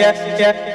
yeah, yeah.